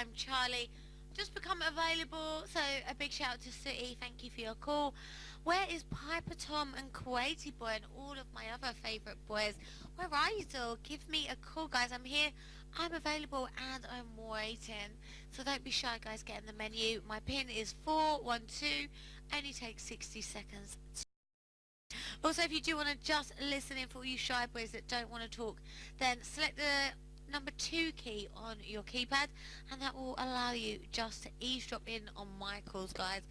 I'm Charlie. Just become available, so a big shout out to City, thank you for your call. Where is Piper Tom and Kuwaiti Boy and all of my other favourite boys? Where are you still? Give me a call guys, I'm here, I'm available and I'm waiting. So don't be shy guys, get in the menu. My pin is 412, only takes 60 seconds. Also, if you do want to just listen in for all you shy boys that don't want to talk, then select the number two key on your keypad and that will allow you just to eavesdrop in on my calls guys.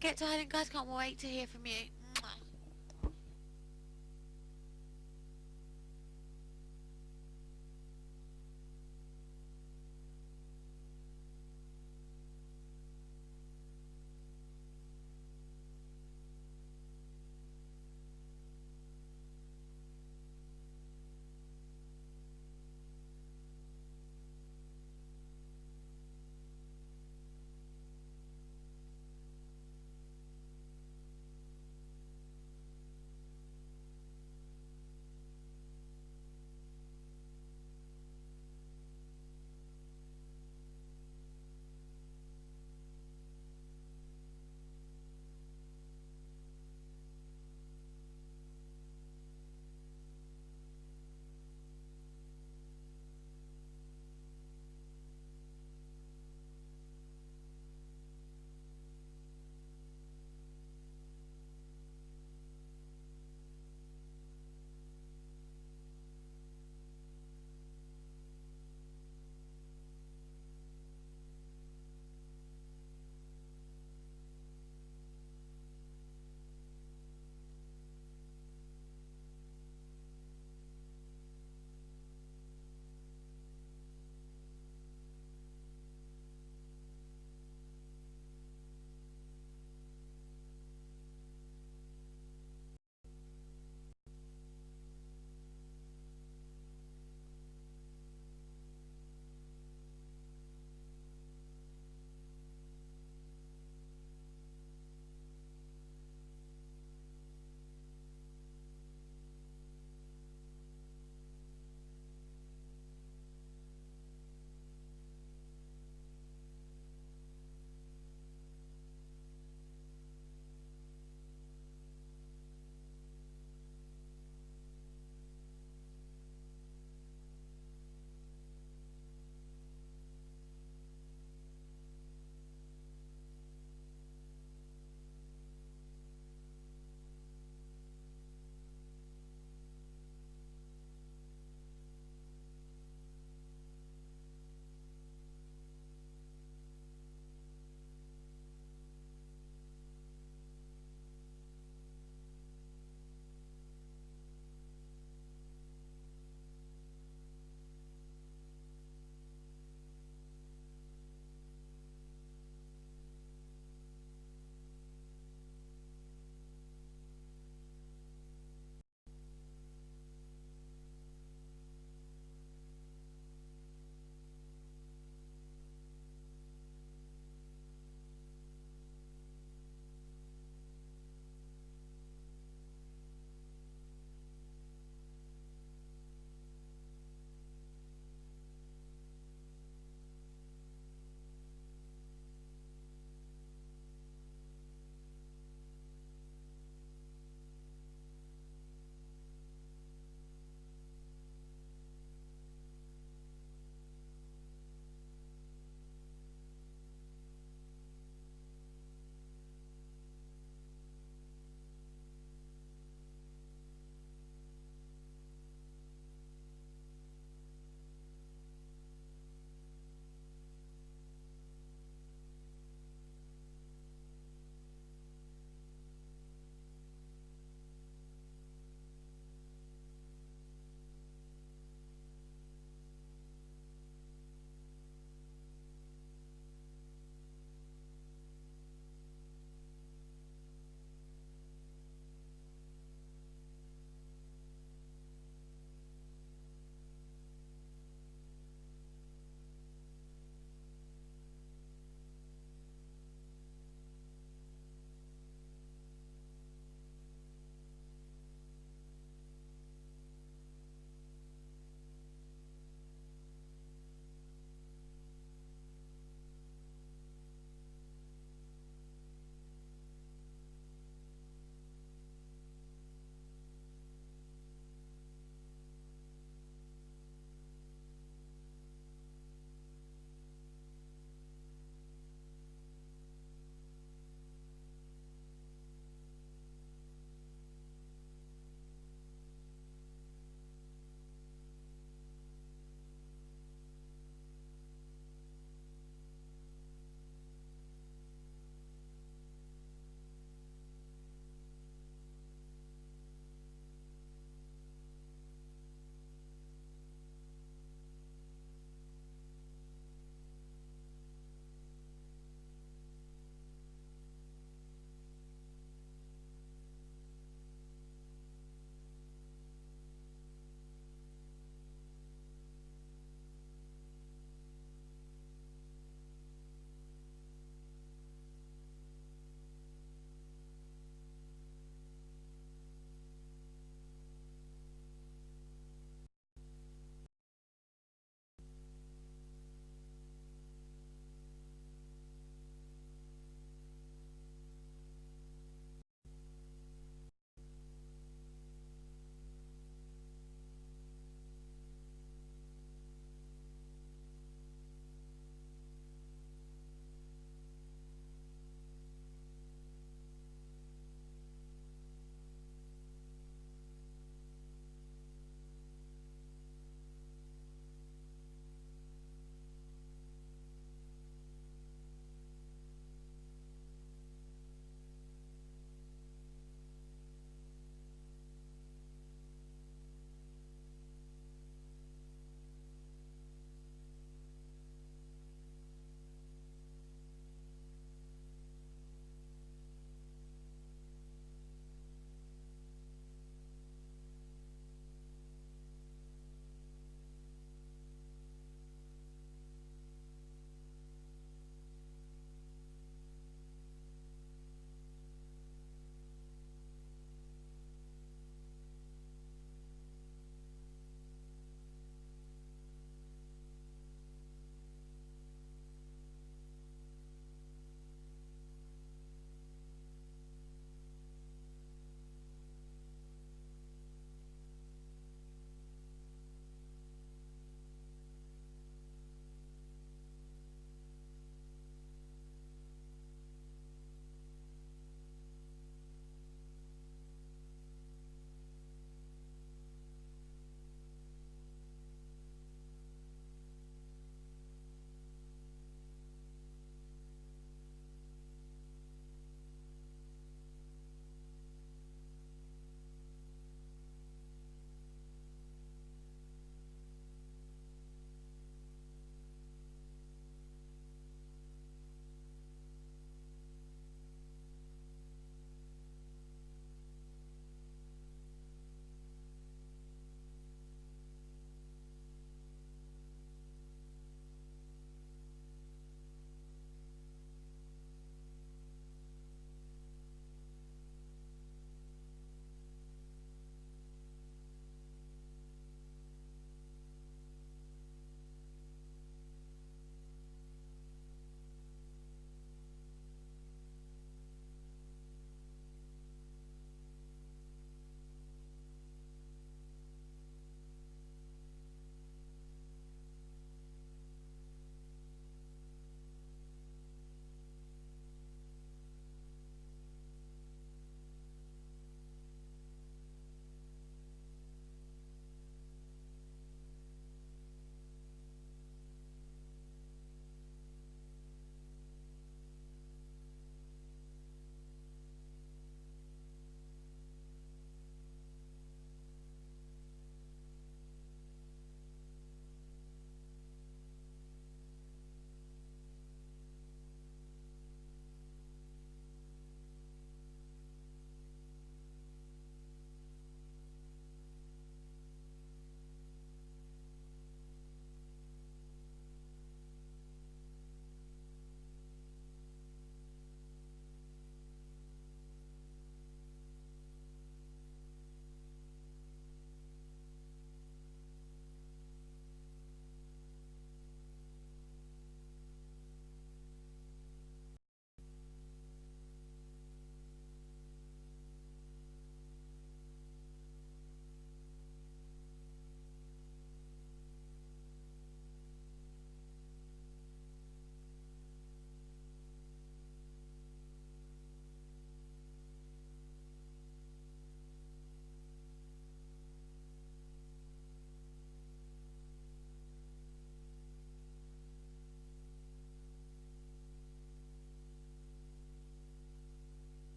Get to hiding guys. Can't wait to hear from you